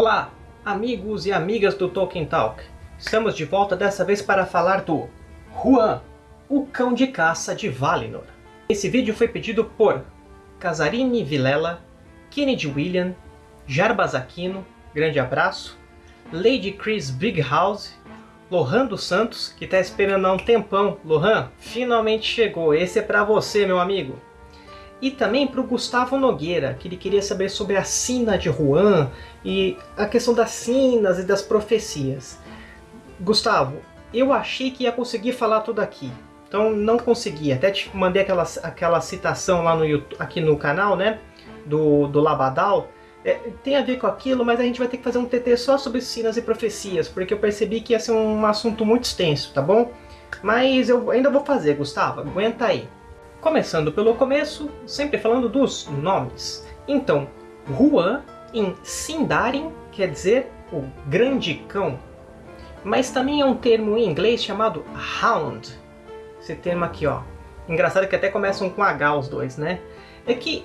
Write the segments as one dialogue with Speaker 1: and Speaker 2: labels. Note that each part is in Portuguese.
Speaker 1: Olá, amigos e amigas do Tolkien Talk. Estamos de volta dessa vez para falar do Huan, o cão de caça de Valinor. Esse vídeo foi pedido por Casarini Vilela, Kennedy William, Jarbas Aquino, grande abraço, Lady Chris Bighouse, Lohan dos Santos, que está esperando há um tempão. Lohan, finalmente chegou. Esse é para você, meu amigo. E também para o Gustavo Nogueira, que ele queria saber sobre a sina de Juan e a questão das sinas e das profecias. Gustavo, eu achei que ia conseguir falar tudo aqui, então não consegui. Até te mandei aquela, aquela citação lá no YouTube, aqui no canal, né, do, do Labadal. É, tem a ver com aquilo, mas a gente vai ter que fazer um TT só sobre sinas e profecias, porque eu percebi que ia ser um assunto muito extenso, tá bom? Mas eu ainda vou fazer, Gustavo, aguenta aí. Começando pelo começo, sempre falando dos nomes. Então, Huan em Sindarin quer dizer o grande cão, mas também é um termo em inglês chamado Hound. Esse termo aqui, ó. Engraçado que até começam com H os dois, né? É que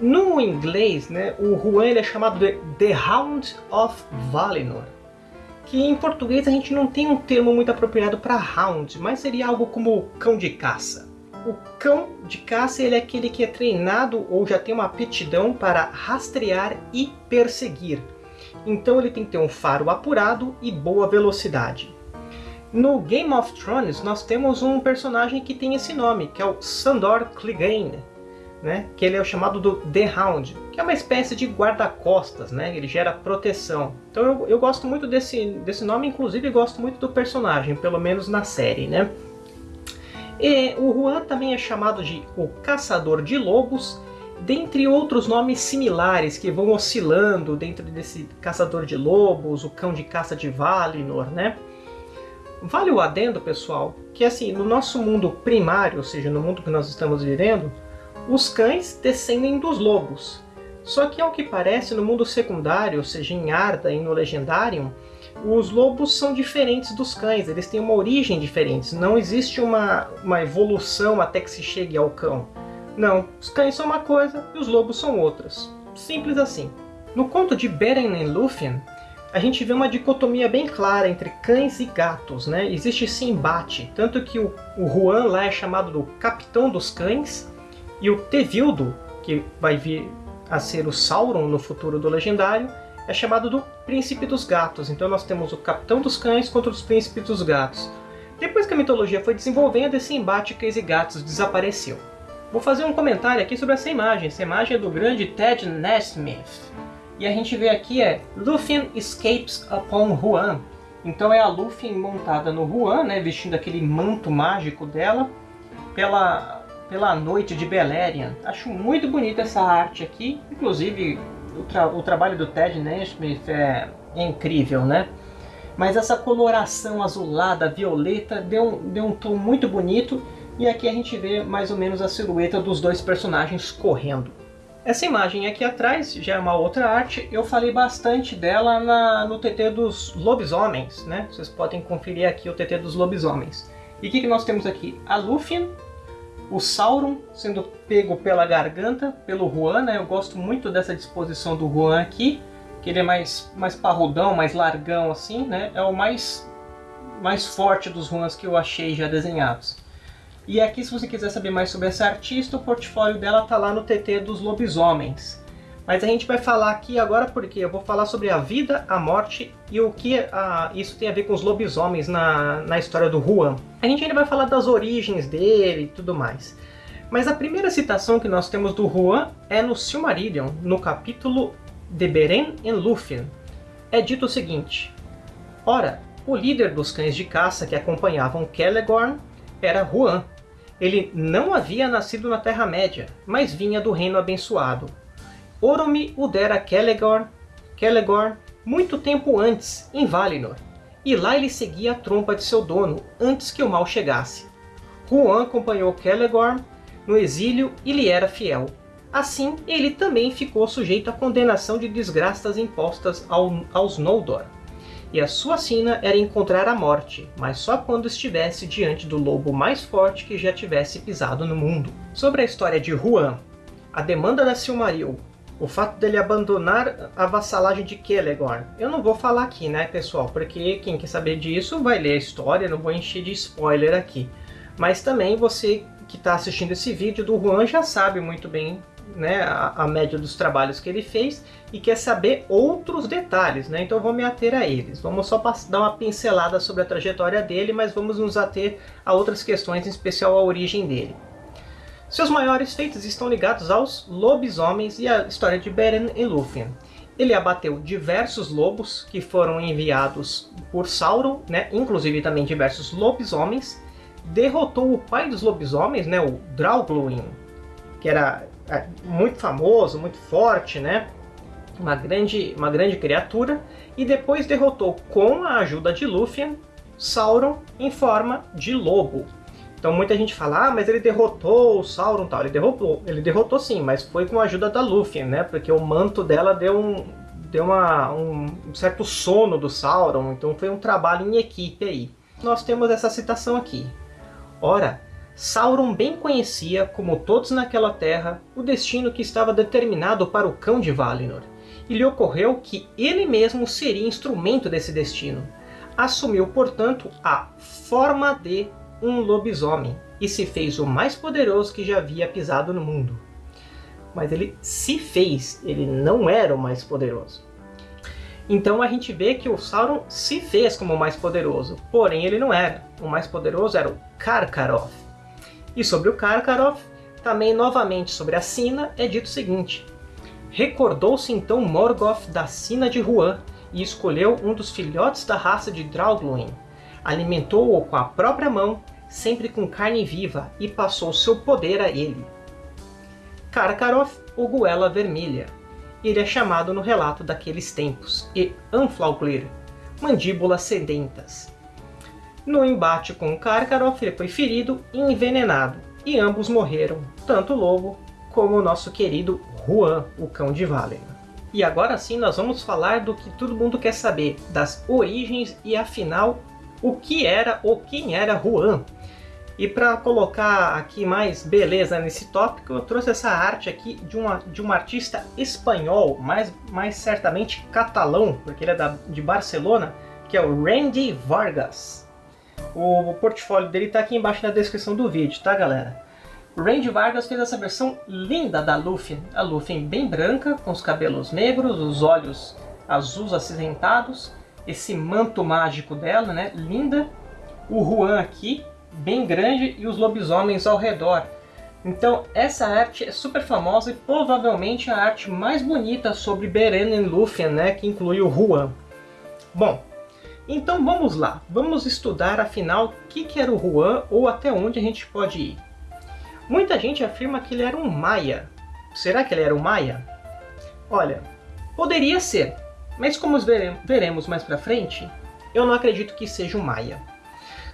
Speaker 1: no inglês, né, o Huan ele é chamado de The Hound of Valinor, que em português a gente não tem um termo muito apropriado para Hound, mas seria algo como cão de caça. O cão de caça ele é aquele que é treinado ou já tem uma aptidão para rastrear e perseguir. Então ele tem que ter um faro apurado e boa velocidade. No Game of Thrones nós temos um personagem que tem esse nome, que é o Sandor Clegane, né? que ele é o chamado do The Hound, que é uma espécie de guarda-costas, né? ele gera proteção. Então eu, eu gosto muito desse, desse nome, inclusive gosto muito do personagem, pelo menos na série. Né? E o Juan também é chamado de o Caçador de Lobos, dentre outros nomes similares que vão oscilando dentro desse Caçador de Lobos, o Cão de Caça de Valinor, né? Vale o adendo, pessoal, que assim, no nosso mundo primário, ou seja, no mundo que nós estamos vivendo, os cães descendem dos lobos. Só que, ao que parece, no mundo secundário, ou seja, em Arda e no Legendarium, os lobos são diferentes dos cães, eles têm uma origem diferente. Não existe uma, uma evolução até que se chegue ao cão. Não, os cães são uma coisa e os lobos são outras. Simples assim. No conto de Beren e Lúthien, a gente vê uma dicotomia bem clara entre cães e gatos. Né? Existe esse embate, tanto que o, o Juan lá é chamado do Capitão dos Cães, e o Tevildo, que vai vir a ser o Sauron no futuro do Legendário, é chamado do Príncipe dos Gatos. Então nós temos o Capitão dos Cães contra os Príncipes dos Gatos. Depois que a mitologia foi desenvolvendo, esse embate cães e gatos desapareceu. Vou fazer um comentário aqui sobre essa imagem. Essa imagem é do grande Ted Nesmith. E a gente vê aqui é Lúthien escapes upon Huan. Então é a Lúthien montada no Huan, né, vestindo aquele manto mágico dela, pela, pela noite de Beleriand. Acho muito bonita essa arte aqui. Inclusive, o, tra o trabalho do Ted Nesmith é, é incrível, né? Mas essa coloração azulada, violeta, deu um, deu um tom muito bonito. E aqui a gente vê mais ou menos a silhueta dos dois personagens correndo. Essa imagem aqui atrás já é uma outra arte, eu falei bastante dela na, no TT dos lobisomens, né? Vocês podem conferir aqui o TT dos lobisomens. E o que, que nós temos aqui? A Lúthien o Sauron sendo pego pela garganta pelo Juan, né? Eu gosto muito dessa disposição do Juan aqui, que ele é mais, mais parrudão, mais largão assim, né? É o mais, mais forte dos Juans que eu achei já desenhados. E aqui, se você quiser saber mais sobre essa artista, o portfólio dela tá lá no TT dos Lobisomens. Mas a gente vai falar aqui agora porque eu vou falar sobre a vida, a morte e o que a, isso tem a ver com os lobisomens na, na história do Juan. A gente ainda vai falar das origens dele e tudo mais. Mas a primeira citação que nós temos do Juan é no Silmarillion, no capítulo de Beren en Lúthien. É dito o seguinte, Ora, o líder dos cães de caça que acompanhavam Celegorn era Juan. Ele não havia nascido na Terra-média, mas vinha do Reino Abençoado, Oromi o dera Celegor, Celegor muito tempo antes, em Valinor, e lá ele seguia a trompa de seu dono, antes que o mal chegasse. Juan acompanhou Celegor no exílio e lhe era fiel. Assim, ele também ficou sujeito à condenação de desgraças impostas ao, aos Noldor. E a sua sina era encontrar a morte, mas só quando estivesse diante do lobo mais forte que já tivesse pisado no mundo. Sobre a história de Juan, a demanda da Silmaril o fato dele abandonar a vassalagem de Kelegorn. Eu não vou falar aqui, né, pessoal, porque quem quer saber disso vai ler a história, não vou encher de spoiler aqui. Mas também você que está assistindo esse vídeo do Juan já sabe muito bem né, a, a, média dos trabalhos que ele fez e quer saber outros detalhes, né? então vou me ater a eles. Vamos só dar uma pincelada sobre a trajetória dele, mas vamos nos ater a outras questões, em especial a origem dele. Seus maiores feitos estão ligados aos lobisomens e à história de Beren e Lúthien. Ele abateu diversos lobos que foram enviados por Sauron, né, inclusive também diversos lobisomens, derrotou o pai dos lobisomens, né, o Draugluin, que era é, muito famoso, muito forte, né? Uma grande, uma grande criatura, e depois derrotou com a ajuda de Lúthien, Sauron em forma de lobo. Então muita gente fala, ah, mas ele derrotou o Sauron tal. Ele derrotou, ele derrotou sim, mas foi com a ajuda da Lúthien, né? Porque o manto dela deu um, deu uma, um certo sono do Sauron, então foi um trabalho em equipe aí. Nós temos essa citação aqui. Ora, Sauron bem conhecia, como todos naquela terra, o destino que estava determinado para o Cão de Valinor, e lhe ocorreu que ele mesmo seria instrumento desse destino. Assumiu, portanto, a forma de um lobisomem e se fez o mais poderoso que já havia pisado no mundo. Mas ele se fez, ele não era o mais poderoso. Então a gente vê que o Sauron se fez como o mais poderoso, porém ele não era. O mais poderoso era o Karkaroth. E sobre o Karkaroth, também novamente sobre a Sina, é dito o seguinte. Recordou-se então Morgoth da Sina de Huan e escolheu um dos filhotes da raça de Draugluin. Alimentou-o com a própria mão, sempre com carne viva, e passou seu poder a ele. Karkaroth, o Goela Vermelha, ele é chamado no relato daqueles tempos, e Anflauglir, mandíbulas sedentas. No embate com Karkaroth, ele foi ferido e envenenado, e ambos morreram, tanto o lobo como o nosso querido Juan, o cão de Valinor. E agora sim nós vamos falar do que todo mundo quer saber, das origens e afinal o que era ou quem era Juan, e para colocar aqui mais beleza nesse tópico, eu trouxe essa arte aqui de, uma, de um artista espanhol, mais, mais certamente catalão, porque ele é da, de Barcelona, que é o Randy Vargas. O, o portfólio dele está aqui embaixo na descrição do vídeo, tá galera? Randy Vargas fez essa versão linda da Luffy, a Luffy bem branca, com os cabelos negros, os olhos azuis acinzentados, esse manto mágico dela, né, linda. O Juan aqui, bem grande e os lobisomens ao redor. Então essa arte é super famosa e provavelmente a arte mais bonita sobre Beren e Lúthien, né, que inclui o Huan. Bom, então vamos lá, vamos estudar afinal o que, que era o Huan ou até onde a gente pode ir. Muita gente afirma que ele era um Maia. Será que ele era um Maia? Olha, poderia ser, mas como veremos mais pra frente, eu não acredito que seja um Maia.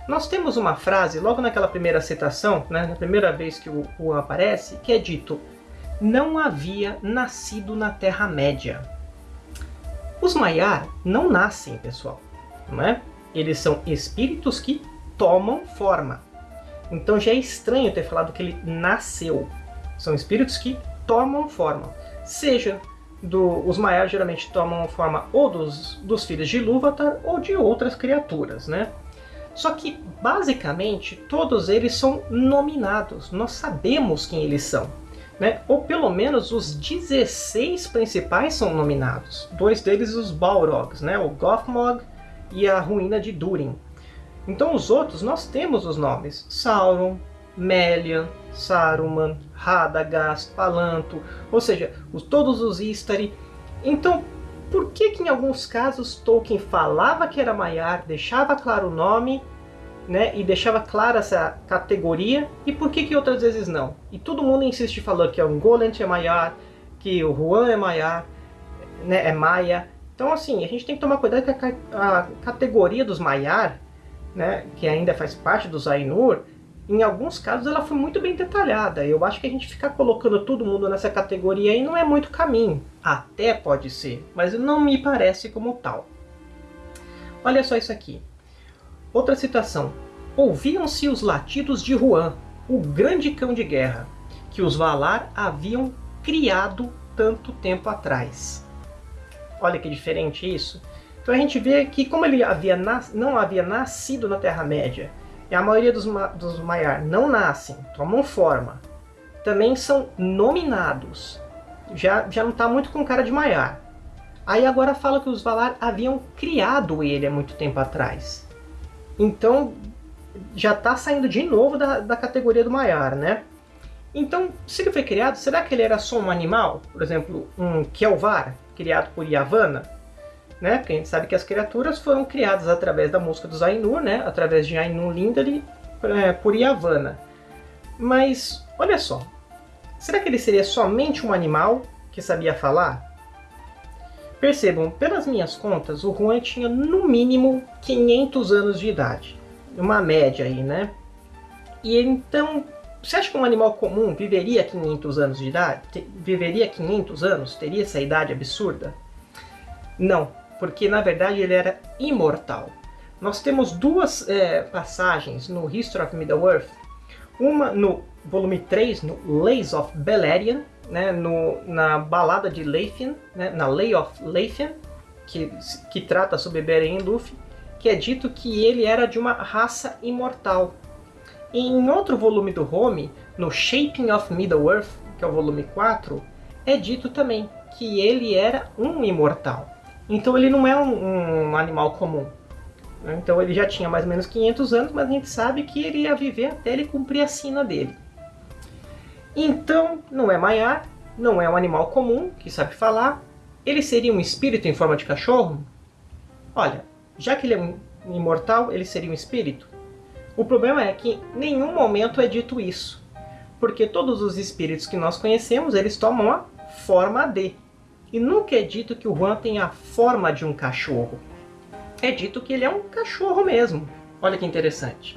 Speaker 1: Nós temos uma frase, logo naquela primeira citação, né, na primeira vez que o Juan aparece, que é dito Não havia nascido na Terra-média. Os Maiar não nascem, pessoal. Não é? Eles são espíritos que tomam forma. Então já é estranho ter falado que ele nasceu. São espíritos que tomam forma. Seja do, os Maiar geralmente tomam forma ou dos, dos filhos de Ilúvatar ou de outras criaturas, né? Só que, basicamente, todos eles são nominados. Nós sabemos quem eles são. Né? Ou pelo menos os 16 principais são nominados. Dois deles os Balrogs, né? o Gothmog e a Ruína de Durin. Então os outros nós temos os nomes. Sauron, Melian, Saruman, Radagast, Palanto, ou seja, os, todos os Istari. Então por que, que em alguns casos Tolkien falava que era Maiar, deixava claro o nome, né, e deixava clara essa categoria, e por que, que outras vezes não? E todo mundo insiste falando que o Golent é Maiar, que o Juan é Maiar, né, é Maia. Então assim, a gente tem que tomar cuidado que a, a categoria dos Maiar, né, que ainda faz parte dos Ainur, em alguns casos ela foi muito bem detalhada. Eu acho que a gente ficar colocando todo mundo nessa categoria aí não é muito caminho. Até pode ser, mas não me parece como tal. Olha só isso aqui. Outra citação. Ouviam-se os latidos de Juan, o grande cão de guerra, que os Valar haviam criado tanto tempo atrás. Olha que diferente isso. Então a gente vê que como ele havia não havia nascido na Terra-média, e a maioria dos, ma dos Maiar não nascem, tomam forma, também são nominados. Já, já não está muito com cara de Maiar. Aí agora fala que os Valar haviam criado ele há muito tempo atrás. Então já está saindo de novo da, da categoria do Maiar, né? Então, se ele foi criado, será que ele era só um animal? Por exemplo, um Kelvar, criado por Yavanna? Né? Porque a gente sabe que as criaturas foram criadas através da música dos Ainur, né? através de Ainur Lindari, é, por Yavanna. Mas, olha só, será que ele seria somente um animal que sabia falar? Percebam, pelas minhas contas, o Juan tinha no mínimo 500 anos de idade. Uma média aí, né? E então, você acha que um animal comum viveria 500 anos de idade? Viveria 500 anos? Teria essa idade absurda? Não, porque na verdade ele era imortal. Nós temos duas é, passagens no History of Middle-earth. Uma no volume 3, no Lays of Beleriand, né, no, na balada de Leithian, né, na Lay of Leithian, que, que trata sobre Beren e Luffy, que é dito que ele era de uma raça imortal. E em outro volume do Home, no Shaping of Middle-earth, que é o volume 4, é dito também que ele era um imortal. Então ele não é um, um animal comum. Né? Então ele já tinha mais ou menos 500 anos, mas a gente sabe que ele ia viver até ele cumprir a sina dele. Então, não é Maiar, não é um animal comum que sabe falar. Ele seria um espírito em forma de cachorro? Olha, já que ele é um imortal, ele seria um espírito? O problema é que em nenhum momento é dito isso. Porque todos os espíritos que nós conhecemos, eles tomam a forma de. E nunca é dito que o Juan tem a forma de um cachorro. É dito que ele é um cachorro mesmo. Olha que interessante.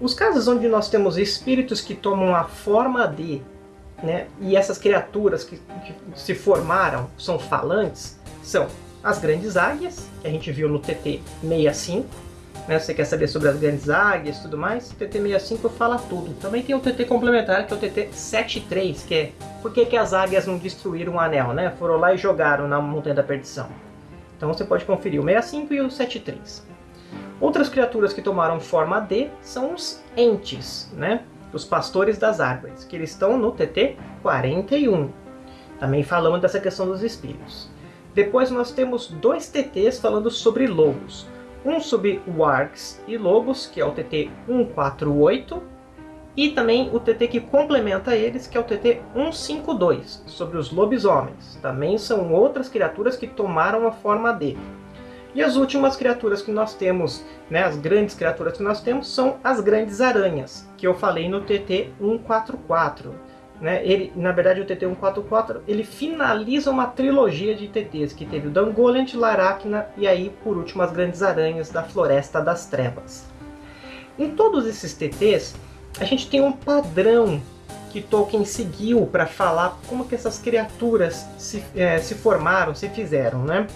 Speaker 1: Os casos onde nós temos espíritos que tomam a forma de, né, e essas criaturas que, que se formaram são falantes, são as grandes águias, que a gente viu no TT 65, né, você quer saber sobre as grandes águias e tudo mais, o TT 65 fala tudo. Também tem o TT complementar, que é o TT 73, que é por que, que as águias não destruíram o anel, né? Foram lá e jogaram na Montanha da Perdição. Então você pode conferir o 65 e o 73. Outras criaturas que tomaram forma D são os entes, né? Os pastores das árvores, que eles estão no TT 41. Também falamos dessa questão dos espíritos. Depois nós temos dois TTs falando sobre lobos. Um sobre wargs e lobos, que é o TT 148, e também o TT que complementa eles, que é o TT 152, sobre os lobisomens. Também são outras criaturas que tomaram a forma D. E as últimas criaturas que nós temos, né, as grandes criaturas que nós temos, são as grandes aranhas, que eu falei no TT 144. Né? Ele, na verdade, o TT 144 ele finaliza uma trilogia de TTs, que teve o Dangoliant, Laracna e aí, por último, as grandes aranhas da Floresta das Trevas. Em todos esses TTs, a gente tem um padrão que Tolkien seguiu para falar como que essas criaturas se, é, se formaram, se fizeram, né?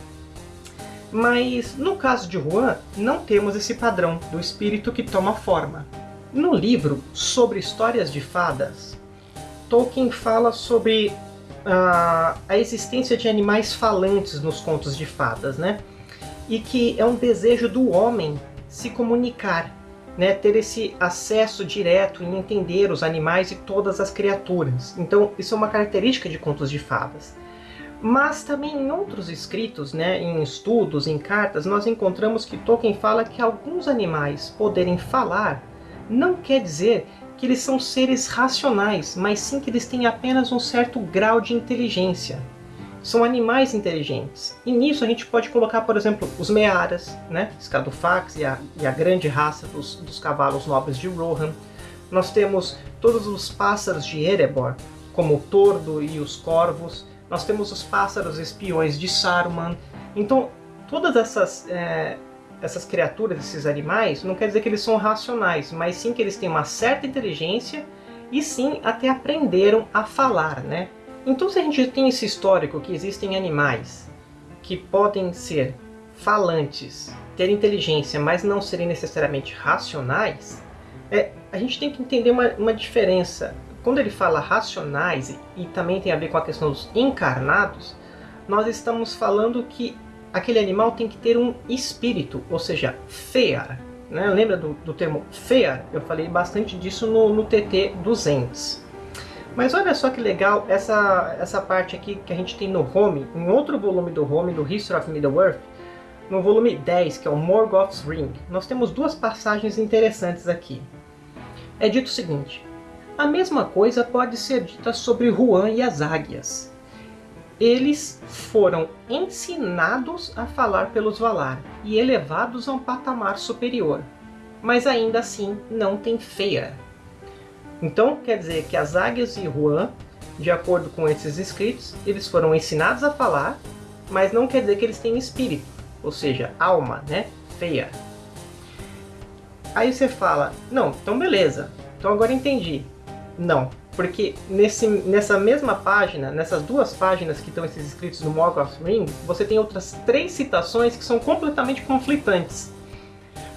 Speaker 1: Mas no caso de Juan, não temos esse padrão do espírito que toma forma. No livro sobre histórias de fadas, Tolkien fala sobre uh, a existência de animais falantes nos contos de fadas, né? E que é um desejo do homem se comunicar né, ter esse acesso direto em entender os animais e todas as criaturas. Então, isso é uma característica de contos de fadas. Mas também em outros escritos, né, em estudos, em cartas, nós encontramos que Tolkien fala que alguns animais poderem falar não quer dizer que eles são seres racionais, mas sim que eles têm apenas um certo grau de inteligência são animais inteligentes. E nisso a gente pode colocar, por exemplo, os Mearas, né? Scadofax e a, e a grande raça dos, dos cavalos nobres de Rohan. Nós temos todos os pássaros de Erebor, como o Tordo e os Corvos. Nós temos os pássaros espiões de Saruman. Então, todas essas, é, essas criaturas, esses animais, não quer dizer que eles são racionais, mas sim que eles têm uma certa inteligência e sim até aprenderam a falar, né? Então se a gente tem esse histórico que existem animais que podem ser falantes, ter inteligência, mas não serem necessariamente racionais, é, a gente tem que entender uma, uma diferença. quando ele fala racionais e também tem a ver com a questão dos encarnados, nós estamos falando que aquele animal tem que ter um espírito, ou seja, fear. Né? Lembra do, do termo fear? Eu falei bastante disso no, no TT 200. Mas olha só que legal essa, essa parte aqui que a gente tem no Home, em outro volume do Home, do History of Middle-earth, no volume 10, que é o Morgoth's Ring, nós temos duas passagens interessantes aqui. É dito o seguinte, a mesma coisa pode ser dita sobre Juan e as águias. Eles foram ensinados a falar pelos Valar e elevados a um patamar superior, mas ainda assim não têm feia. Então quer dizer que as águias e Juan, de acordo com esses escritos, eles foram ensinados a falar, mas não quer dizer que eles têm espírito, ou seja, alma, né? Feia. Aí você fala, não, então beleza, então agora entendi. Não, porque nesse, nessa mesma página, nessas duas páginas que estão esses escritos no Morgoth's Ring, você tem outras três citações que são completamente conflitantes.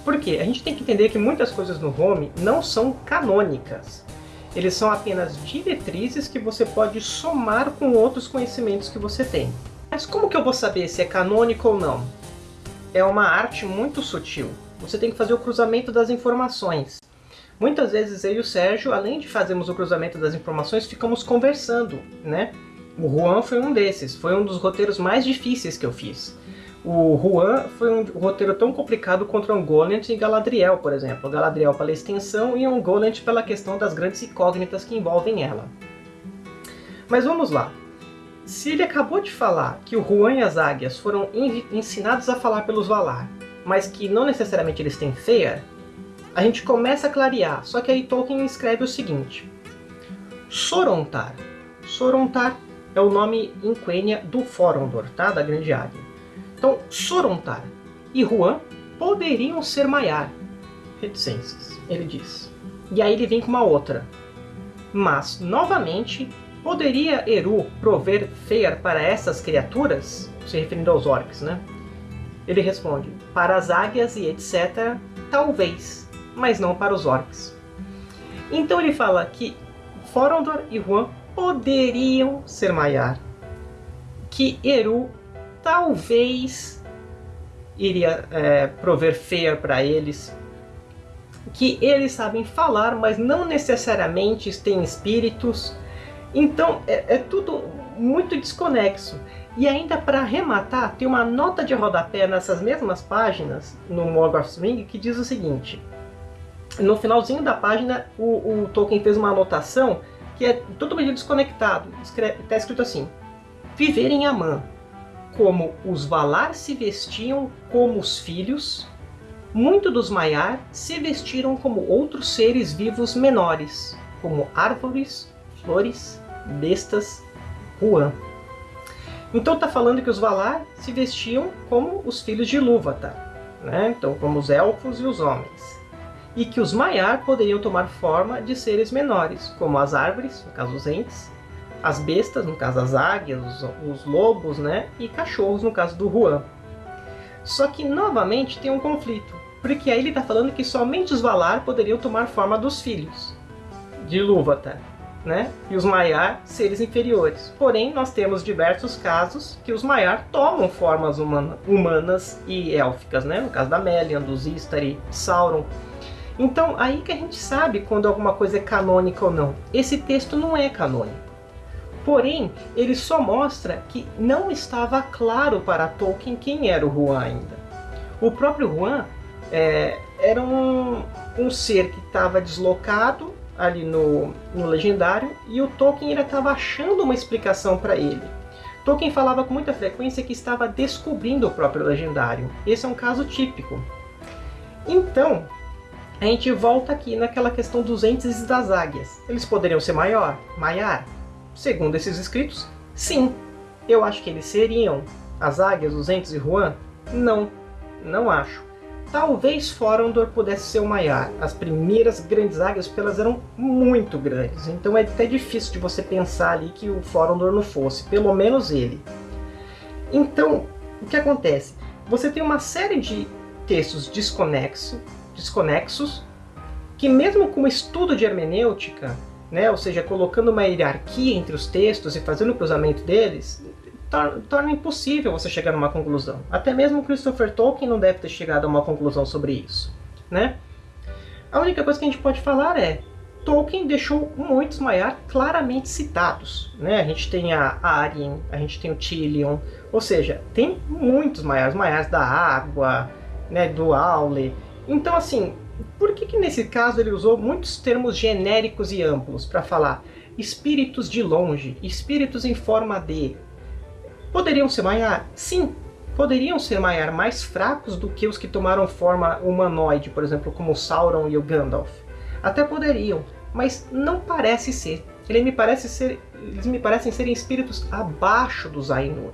Speaker 1: Por quê? A gente tem que entender que muitas coisas no Home não são canônicas. Eles são apenas diretrizes que você pode somar com outros conhecimentos que você tem. Mas como que eu vou saber se é canônico ou não? É uma arte muito sutil. Você tem que fazer o cruzamento das informações. Muitas vezes eu e o Sérgio, além de fazermos o cruzamento das informações, ficamos conversando, né? O Juan foi um desses, foi um dos roteiros mais difíceis que eu fiz. O Juan foi um roteiro tão complicado contra um Golent e Galadriel, por exemplo. Galadriel pela extensão e um Golent pela questão das grandes incógnitas que envolvem ela. Mas vamos lá. Se ele acabou de falar que o Juan e as águias foram ensinados a falar pelos Valar, mas que não necessariamente eles têm feia, a gente começa a clarear. Só que aí Tolkien escreve o seguinte. Sorontar. Sorontar é o nome em Quenya do Forondor, tá? da Grande Águia. Então, Sorontar e Juan poderiam ser Maiar. Reticências, ele diz. E aí ele vem com uma outra. Mas, novamente, poderia Eru prover Fear para essas criaturas? Se referindo aos orcs, né? Ele responde, para as águias e etc, talvez, mas não para os orcs. Então ele fala que Forondor e Juan poderiam ser Maiar, que Eru talvez iria é, prover fear para eles, que eles sabem falar, mas não necessariamente têm espíritos. Então é, é tudo muito desconexo. E ainda para arrematar, tem uma nota de rodapé nessas mesmas páginas, no Morgoth's Ring, que diz o seguinte. No finalzinho da página, o, o Tolkien fez uma anotação que é totalmente desconectado. Está escrito assim, Viver em Amã, como os Valar se vestiam como os filhos, muito dos Maiar se vestiram como outros seres vivos menores, como árvores, flores, bestas, Huan. Então está falando que os Valar se vestiam como os filhos de Ilúvatar, né? então como os elfos e os homens. E que os Maiar poderiam tomar forma de seres menores, como as árvores, no caso os entes, as bestas, no caso as águias, os, os lobos, né? E cachorros, no caso do Juan. Só que, novamente, tem um conflito. Porque aí ele está falando que somente os Valar poderiam tomar forma dos filhos de Ilúvatar, né? E os Maiar, seres inferiores. Porém, nós temos diversos casos que os Maiar tomam formas humana, humanas e élficas, né? No caso da Melian, dos Istari, Sauron. Então, aí que a gente sabe quando alguma coisa é canônica ou não. Esse texto não é canônico. Porém, ele só mostra que não estava claro para Tolkien quem era o Juan ainda. O próprio Juan é, era um, um ser que estava deslocado ali no, no Legendário e o Tolkien estava achando uma explicação para ele. Tolkien falava com muita frequência que estava descobrindo o próprio Legendário. Esse é um caso típico. Então, a gente volta aqui naquela questão dos entes e das águias. Eles poderiam ser maior, maiar, Segundo esses escritos, sim. Eu acho que eles seriam as águias, os entes e Juan? Não, não acho. Talvez Forondor pudesse ser o Maiar. As primeiras grandes águias, elas eram muito grandes. Então é até difícil de você pensar ali que o Forondor não fosse. Pelo menos ele. Então, o que acontece? Você tem uma série de textos desconexo, desconexos que mesmo com estudo de hermenêutica, né? ou seja, colocando uma hierarquia entre os textos e fazendo o cruzamento deles, torna, torna impossível você chegar a uma conclusão. Até mesmo Christopher Tolkien não deve ter chegado a uma conclusão sobre isso. Né? A única coisa que a gente pode falar é Tolkien deixou muitos Maiar claramente citados. Né? A gente tem a Arien, a gente tem o Tilion, ou seja, tem muitos Maiars, Maiars da água, né, do Aule. Então, assim, por que, que nesse caso ele usou muitos termos genéricos e amplos para falar espíritos de longe, espíritos em forma de... Poderiam ser Maiar? Sim, poderiam ser Maiar mais fracos do que os que tomaram forma humanoide, por exemplo, como o Sauron e o Gandalf. Até poderiam, mas não parece ser. Ele me parece ser, eles me parecem serem espíritos abaixo dos Ainur,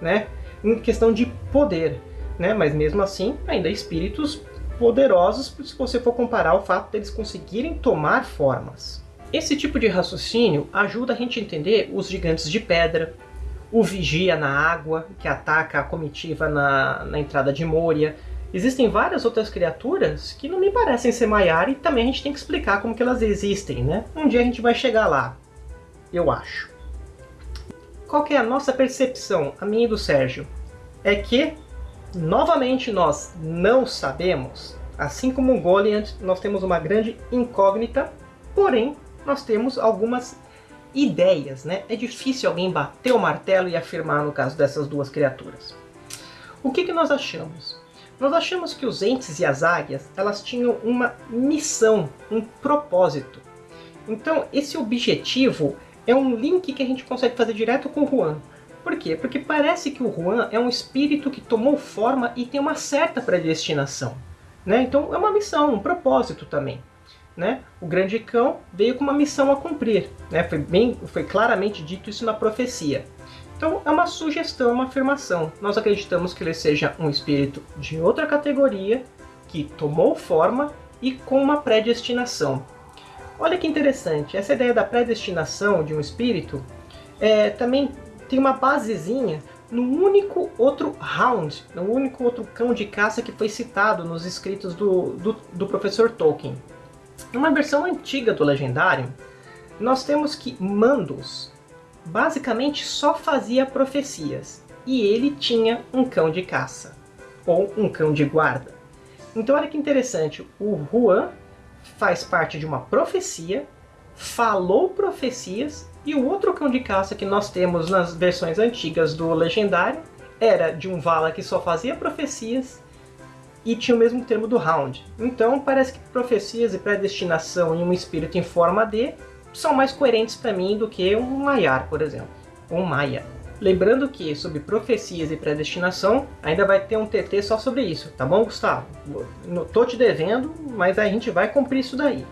Speaker 1: né? Em questão de poder, né? Mas mesmo assim, ainda espíritos poderosos se você for comparar o fato deles conseguirem tomar formas. Esse tipo de raciocínio ajuda a gente a entender os gigantes de pedra, o vigia na água, que ataca a comitiva na, na entrada de Moria, Existem várias outras criaturas que não me parecem ser Maiar e também a gente tem que explicar como que elas existem, né? Um dia a gente vai chegar lá, eu acho. Qual que é a nossa percepção, a minha e do Sérgio? É que, novamente, nós não sabemos. Assim como o Goliath, nós temos uma grande incógnita, porém, nós temos algumas ideias, né? É difícil alguém bater o martelo e afirmar no caso dessas duas criaturas. O que, que nós achamos? Nós achamos que os entes e as águias elas tinham uma missão, um propósito. Então esse objetivo é um link que a gente consegue fazer direto com o Juan. Por quê? Porque parece que o Juan é um espírito que tomou forma e tem uma certa predestinação. Né? Então é uma missão, um propósito também. Né? O grande cão veio com uma missão a cumprir. Né? Foi, bem, foi claramente dito isso na profecia. Então é uma sugestão, uma afirmação. Nós acreditamos que ele seja um espírito de outra categoria, que tomou forma e com uma predestinação. Olha que interessante, essa ideia da predestinação de um espírito é, também tem uma basezinha no único outro Hound, no único outro cão de caça que foi citado nos escritos do, do, do professor Tolkien. Numa versão antiga do Legendário, nós temos que Mandos basicamente só fazia profecias, e ele tinha um cão de caça, ou um cão de guarda. Então olha que interessante, o Juan faz parte de uma profecia, falou profecias, e o outro cão de caça que nós temos nas versões antigas do Legendário era de um Vala que só fazia profecias e tinha o mesmo termo do Hound. Então parece que profecias e predestinação em um espírito em forma de são mais coerentes para mim do que um Maiar, por exemplo, ou Maia. Lembrando que, sobre profecias e predestinação, ainda vai ter um TT só sobre isso, tá bom, Gustavo? Tô te devendo, mas a gente vai cumprir isso daí.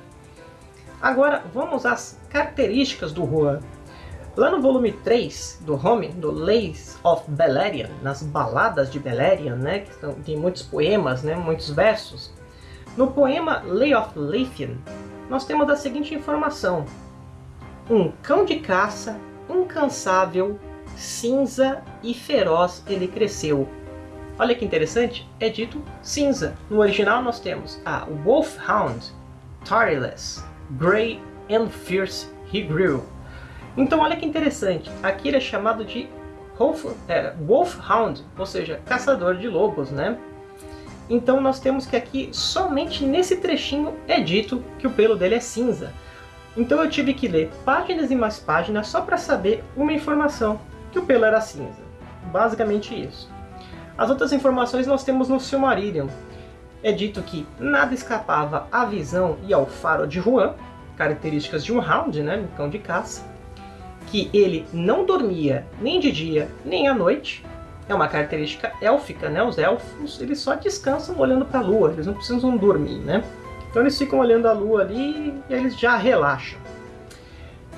Speaker 1: Agora, vamos às características do Juan. Lá no volume 3 do Home, do Lays of Beleriand, nas baladas de Beleriand, né, que são, tem muitos poemas, né, muitos versos, no poema Lay of Leithian, nós temos a seguinte informação um cão de caça, incansável, cinza e feroz ele cresceu. Olha que interessante, é dito cinza. No original nós temos a Wolfhound, Tireless, Grey and Fierce he grew. Então olha que interessante, aqui ele é chamado de Wolf, é, Wolfhound, ou seja, caçador de lobos, né? Então nós temos que aqui, somente nesse trechinho, é dito que o pelo dele é cinza. Então eu tive que ler páginas e mais páginas só para saber uma informação, que o pelo era cinza. Basicamente isso. As outras informações nós temos no Silmarillion. É dito que nada escapava à visão e ao faro de Juan, características de um Hound, né, um cão de caça, que ele não dormia nem de dia nem à noite, é uma característica élfica, né? Os elfos, eles só descansam olhando para a lua, eles não precisam dormir, né? Então eles ficam olhando a lua ali e eles já relaxam.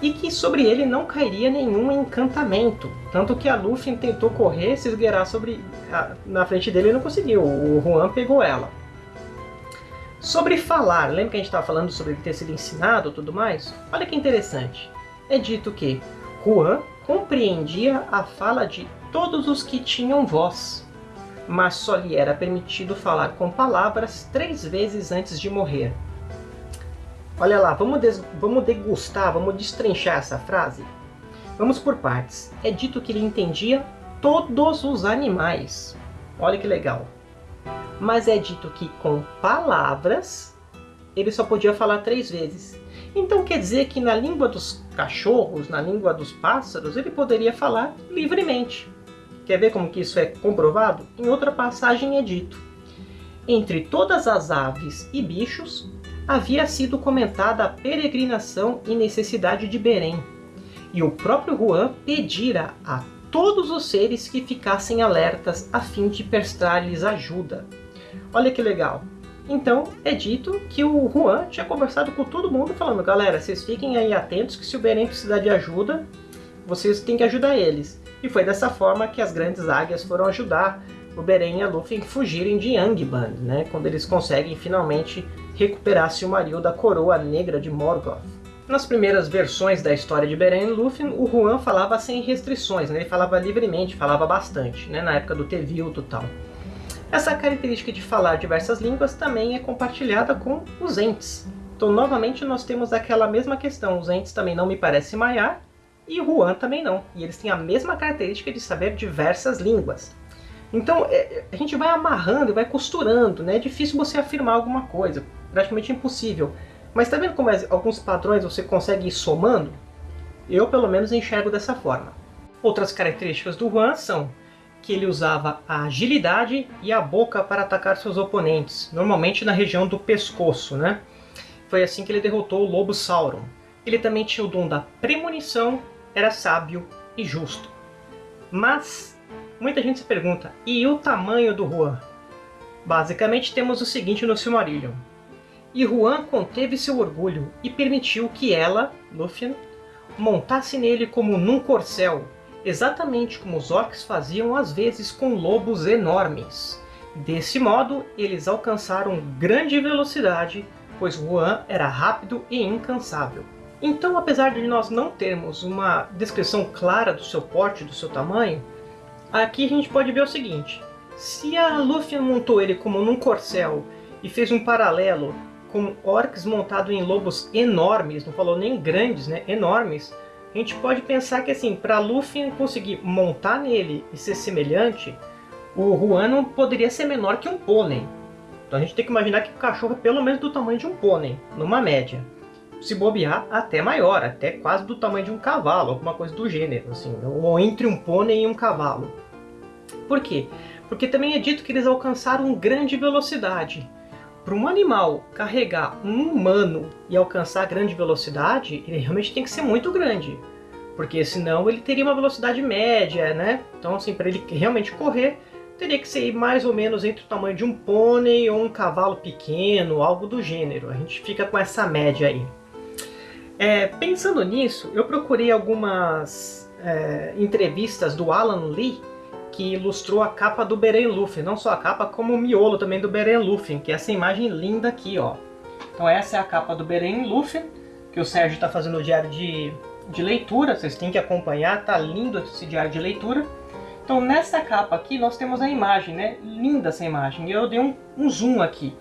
Speaker 1: E que sobre ele não cairia nenhum encantamento. Tanto que a Luffy tentou correr, se esgueirar sobre a, na frente dele e não conseguiu. O Juan pegou ela. Sobre falar, lembra que a gente estava falando sobre ele ter sido ensinado e tudo mais? Olha que interessante. É dito que Juan compreendia a fala de todos os que tinham voz mas só lhe era permitido falar com palavras três vezes antes de morrer. Olha lá, vamos, vamos degustar, vamos destrinchar essa frase? Vamos por partes. É dito que ele entendia todos os animais. Olha que legal. Mas é dito que com palavras ele só podia falar três vezes. Então quer dizer que na língua dos cachorros, na língua dos pássaros, ele poderia falar livremente. Quer ver como que isso é comprovado? Em outra passagem é dito. Entre todas as aves e bichos, havia sido comentada a peregrinação e necessidade de Berém. E o próprio Juan pedira a todos os seres que ficassem alertas a fim de prestar-lhes ajuda. Olha que legal! Então é dito que o Juan tinha conversado com todo mundo falando galera, vocês fiquem aí atentos que se o Beren precisar de ajuda, vocês têm que ajudar eles. E foi dessa forma que as grandes águias foram ajudar o Beren e a Luffy fugirem de Angband, né, quando eles conseguem finalmente recuperar Silmaril da coroa negra de Morgoth. Nas primeiras versões da história de Beren e Luffy, o Juan falava sem restrições, né? ele falava livremente, falava bastante, né? na época do Tevildo e tal. Essa característica de falar diversas línguas também é compartilhada com os entes. Então, novamente, nós temos aquela mesma questão. Os entes também não me parecem maiar, e Juan também não. E eles têm a mesma característica de saber diversas línguas. Então, é, a gente vai amarrando e vai costurando, né? É difícil você afirmar alguma coisa, praticamente impossível. Mas está vendo como alguns padrões você consegue ir somando? Eu, pelo menos, enxergo dessa forma. Outras características do Juan são que ele usava a agilidade e a boca para atacar seus oponentes, normalmente na região do pescoço. Né? Foi assim que ele derrotou o Lobo Sauron. Ele também tinha o dom da premonição, era sábio e justo. Mas muita gente se pergunta, e o tamanho do Juan? Basicamente temos o seguinte no Silmarillion. E Juan conteve seu orgulho e permitiu que ela, Lúthien, montasse nele como num corcel, exatamente como os orcs faziam às vezes com lobos enormes. Desse modo, eles alcançaram grande velocidade, pois Juan era rápido e incansável. Então, apesar de nós não termos uma descrição clara do seu porte, do seu tamanho, aqui a gente pode ver o seguinte. Se a Luffy montou ele como num corcel e fez um paralelo com orcs montados em lobos enormes, não falou nem grandes, né, enormes, a gente pode pensar que assim, para Luffy conseguir montar nele e ser semelhante, o Juan não poderia ser menor que um pônei. Então a gente tem que imaginar que o cachorro é pelo menos do tamanho de um pônei, numa média. Se bobear, até maior, até quase do tamanho de um cavalo, alguma coisa do gênero, assim, ou entre um pônei e um cavalo. Por quê? Porque também é dito que eles alcançaram grande velocidade. Para um animal carregar um humano e alcançar grande velocidade, ele realmente tem que ser muito grande. Porque senão ele teria uma velocidade média, né? Então, assim, para ele realmente correr, teria que ser mais ou menos entre o tamanho de um pônei ou um cavalo pequeno, algo do gênero. A gente fica com essa média aí. É, pensando nisso, eu procurei algumas é, entrevistas do Alan Lee, que ilustrou a capa do Beren Luffy, não só a capa, como o miolo também do Beren Luffy, que é essa imagem linda aqui, ó. Então essa é a capa do Beren Luffy, que o Sérgio está fazendo o diário de, de leitura, vocês têm que acompanhar, tá lindo esse diário de leitura. Então nessa capa aqui nós temos a imagem, né? Linda essa imagem, eu dei um, um zoom aqui.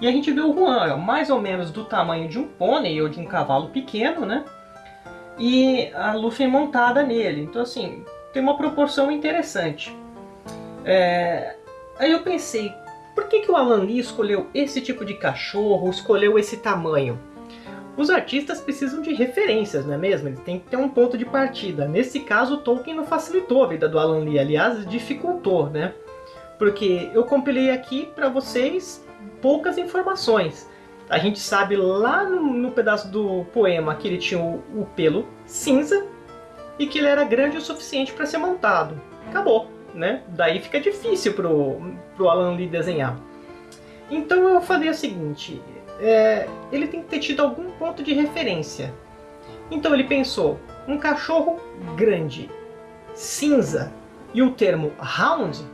Speaker 1: E a gente vê o Juan, ó, mais ou menos do tamanho de um pônei ou de um cavalo pequeno, né? E a Luffy montada nele. Então assim, tem uma proporção interessante. É... Aí eu pensei, por que, que o Alan Lee escolheu esse tipo de cachorro, escolheu esse tamanho? Os artistas precisam de referências, não é mesmo? Eles têm que ter um ponto de partida. Nesse caso, o Tolkien não facilitou a vida do Alan Lee, aliás, dificultou, né? Porque eu compilei aqui para vocês poucas informações. A gente sabe lá no, no, pedaço do poema que ele tinha o, o pelo cinza e que ele era grande o suficiente para ser montado. Acabou né? Daí fica difícil pro, pro Alan Lee desenhar. Então eu falei o seguinte, é, ele tem que ter tido algum ponto de referência. Então ele pensou, um cachorro grande, cinza e o termo hound,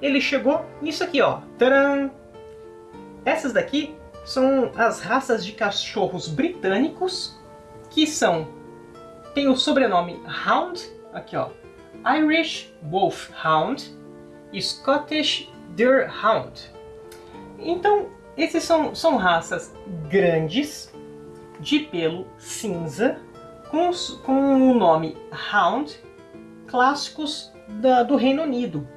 Speaker 1: ele chegou nisso aqui, ó. Tcharam! Essas daqui são as raças de cachorros britânicos que são tem o sobrenome Hound, aqui ó, Irish Wolfhound e Scottish Deerhound. Então, esses são, são raças grandes, de pelo cinza com, com o nome Hound, clássicos da, do Reino Unido.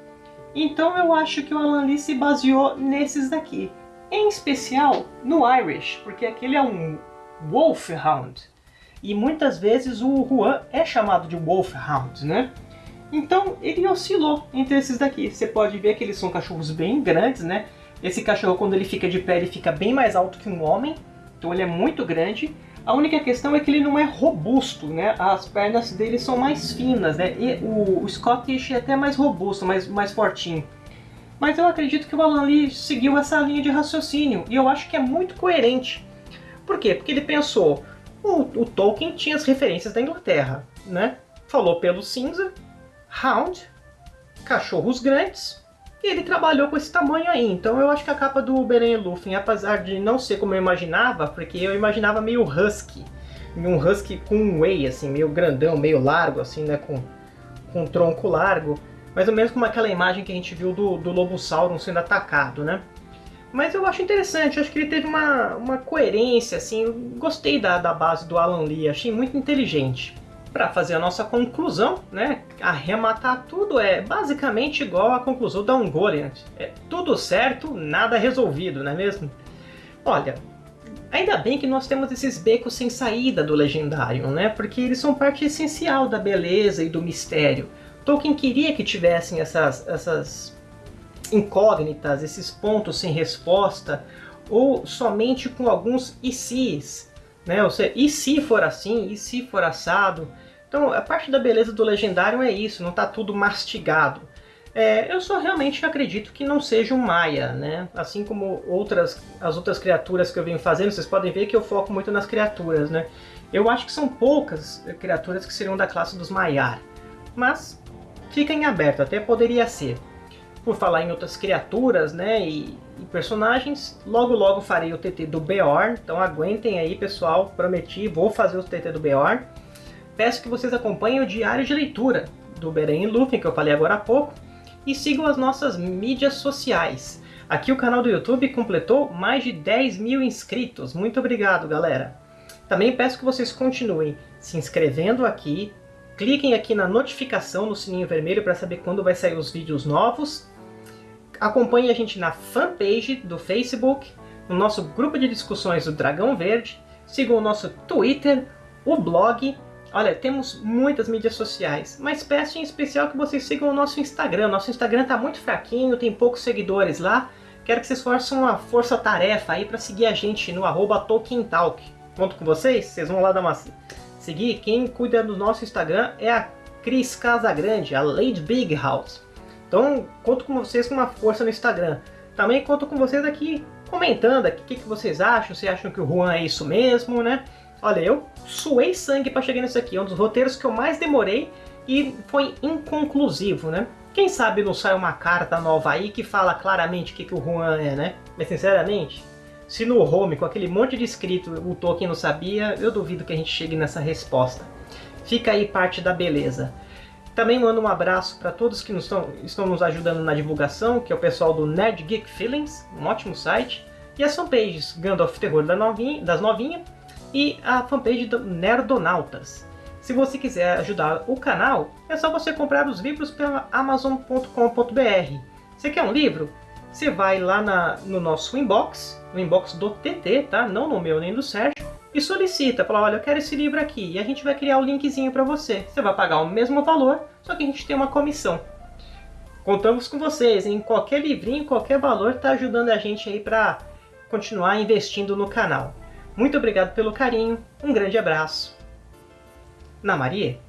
Speaker 1: Então eu acho que o Alan Lee se baseou nesses daqui. Em especial no Irish, porque aquele é um Wolfhound. E muitas vezes o Juan é chamado de Wolfhound, né? Então ele oscilou entre esses daqui. Você pode ver que eles são cachorros bem grandes, né? Esse cachorro, quando ele fica de pé, ele fica bem mais alto que um homem. Então ele é muito grande. A única questão é que ele não é robusto, né? As pernas dele são mais finas, né? E o, Scottish é até mais robusto, mais, mais fortinho. Mas eu acredito que o Alan Lee seguiu essa linha de raciocínio. E eu acho que é muito coerente. Por quê? Porque ele pensou... O, o Tolkien tinha as referências da Inglaterra, né? Falou pelo cinza, Hound, cachorros grandes, e ele trabalhou com esse tamanho aí. Então eu acho que a capa do Beren Luffy, apesar de não ser como eu imaginava, porque eu imaginava meio husky, um husky com um whey, assim, meio grandão, meio largo, assim, né, com, com um tronco largo, mais ou menos como aquela imagem que a gente viu do, do lobo sauron sendo atacado, né? Mas eu acho interessante, acho que ele teve uma, uma coerência, assim, gostei da, da base do Alan Lee, achei muito inteligente para fazer a nossa conclusão, né, arrematar tudo é basicamente igual à conclusão da Ungoliant. É tudo certo, nada resolvido, não é mesmo? Olha, ainda bem que nós temos esses becos sem saída do Legendário, né, porque eles são parte essencial da beleza e do mistério. Tolkien queria que tivessem essas, essas incógnitas, esses pontos sem resposta, ou somente com alguns e se's, né? Ou seja, e se for assim? E se for assado? Então, a parte da beleza do Legendário é isso, não está tudo mastigado. É, eu só realmente acredito que não seja um Maia, né? Assim como outras, as outras criaturas que eu venho fazendo, vocês podem ver que eu foco muito nas criaturas, né? Eu acho que são poucas criaturas que seriam da classe dos Maiar. Mas fica em aberto, até poderia ser. Por falar em outras criaturas, né? E e personagens. Logo logo farei o TT do Beorn, então aguentem aí pessoal, prometi, vou fazer o TT do Beorn. Peço que vocês acompanhem o diário de leitura do Beren e Luffy, que eu falei agora há pouco, e sigam as nossas mídias sociais. Aqui o canal do YouTube completou mais de 10 mil inscritos, muito obrigado galera! Também peço que vocês continuem se inscrevendo aqui, cliquem aqui na notificação no sininho vermelho para saber quando vai sair os vídeos novos Acompanhe a gente na fanpage do Facebook, no nosso grupo de discussões do Dragão Verde, sigam o nosso Twitter, o blog. Olha, temos muitas mídias sociais, mas peço em especial que vocês sigam o nosso Instagram. Nosso Instagram está muito fraquinho, tem poucos seguidores lá. Quero que vocês façam uma força-tarefa aí para seguir a gente no arroba TolkienTalk. Conto com vocês? Vocês vão lá dar uma seguir. Quem cuida do nosso Instagram é a Cris Casagrande, a Lady Big House. Então, conto com vocês com uma força no Instagram. Também conto com vocês aqui comentando o que, que vocês acham, se acham que o Juan é isso mesmo, né? Olha, eu suei sangue para chegar nisso aqui. É um dos roteiros que eu mais demorei e foi inconclusivo, né? Quem sabe não sai uma carta nova aí que fala claramente o que, que o Juan é, né? Mas sinceramente, se no home, com aquele monte de escrito, o Tolkien não sabia, eu duvido que a gente chegue nessa resposta. Fica aí parte da beleza. Também mando um abraço para todos que nos estão, estão nos ajudando na divulgação, que é o pessoal do Nerd Geek Feelings, um ótimo site, e as fanpages Gandalf Terror das Novinhas das Novinha, e a fanpage do Nerdonautas. Se você quiser ajudar o canal, é só você comprar os livros pela Amazon.com.br. Você quer um livro? Você vai lá na, no nosso inbox, no inbox do TT, tá? Não no meu nem do Sérgio, e solicita, fala, olha, eu quero esse livro aqui, e a gente vai criar o linkzinho para você. Você vai pagar o mesmo valor, só que a gente tem uma comissão. Contamos com vocês, em qualquer livrinho, qualquer valor está ajudando a gente aí para continuar investindo no canal. Muito obrigado pelo carinho, um grande abraço. Na Maria?